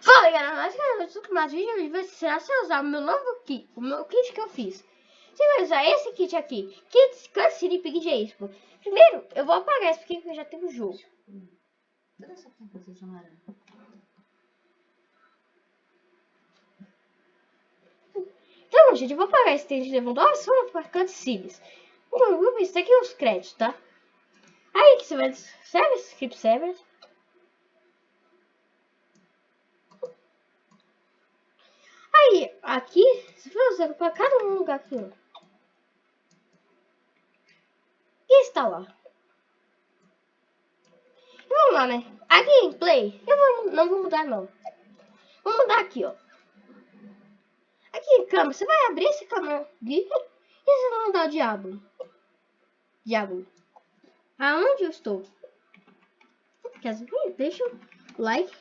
Fala galera, mais que eu sou mais vídeo hoje vai ser se usar o meu novo kit, o meu kit que eu fiz. Você vai usar esse kit aqui, Kit Cancine Pig de Expo. Primeiro, eu vou apagar esse porque eu já tenho o jogo. Essa composição? Então, gente, eu vou apagar esse texto de Lewandowski só para cutscenes. Então, vou ver isso aqui os créditos, tá? Aí que você vai... Service, Script Service. Aí, aqui, vai usar para cada um lugar aqui, ó. E está lá. Vamos lá, né? A gameplay, eu vou, não vou mudar, não. Vou mudar aqui, ó. Aqui em câmera, você vai abrir esse câmera aqui e você vai mandar o diabo. Diabo. Aonde eu estou? Quer dizer, deixa o like.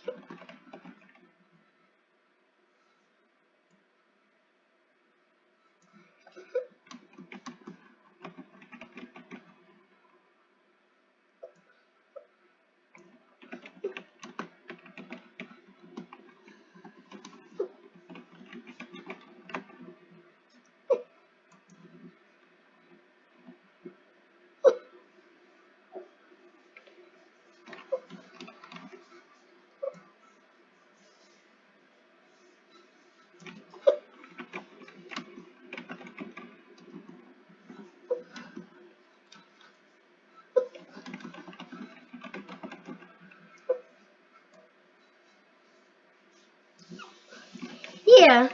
Yeah.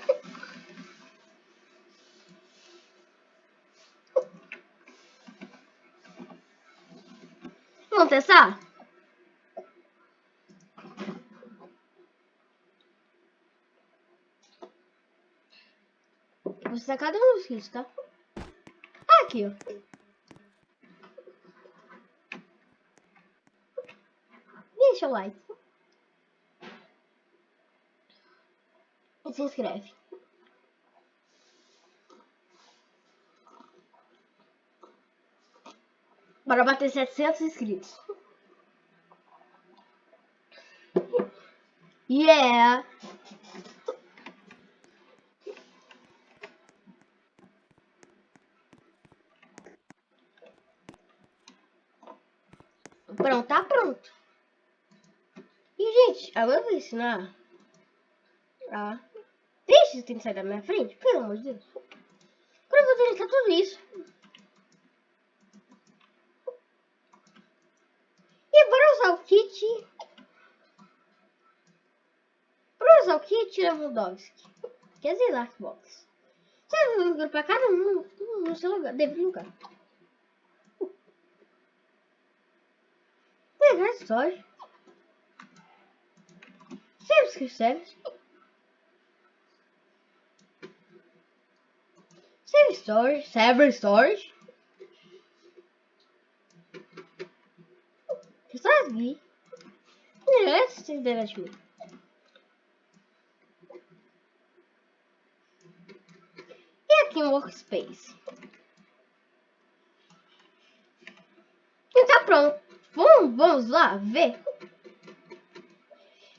Vamos testar? Vou testar cada um dos kits, tá? Aqui, ó. Deixa o like. Se inscreve. Bora bater 700 inscritos. Yeah! Pronto, tá pronto. E, gente, agora eu vou ensinar a... Esse tem que sair da minha frente, pelo amor de Deus. Agora eu vou deletar tudo isso. E bora usar o kit. Bora usar o kit Lewandowski. Quer dizer, Darkbox. Você vai agrupar cada um no seu lugar, deve lugar. Pegar história. Sempre que Save storage, server storage. Pessoas vi. Yes, tem internet me. E aqui um workspace. Então pronto. Vamos, vamos lá ver.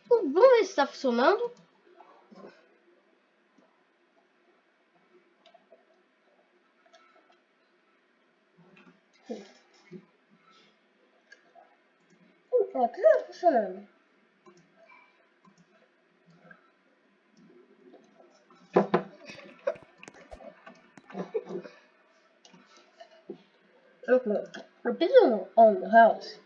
Vamos ver se está funcionando. Ó, tudo tá funcionando. Okay, repeating on the house.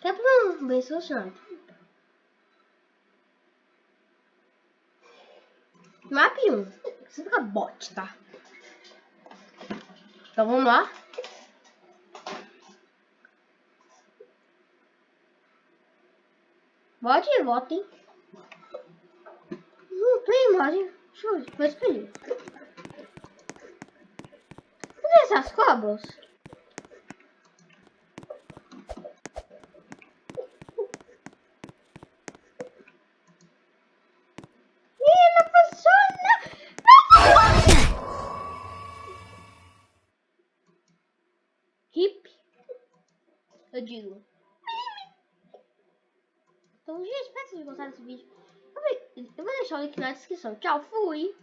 Tá bom, bem solucionado. Map 1. Você fica bot, tá? Então vamos lá. Vote, votem. Hum, tem imagem. Deixa eu ver, vou escolher. Cadê essas cobras? Eu digo. Então, gente, espero que vocês gostado desse vídeo. Eu vou deixar o link na descrição. Tchau, fui!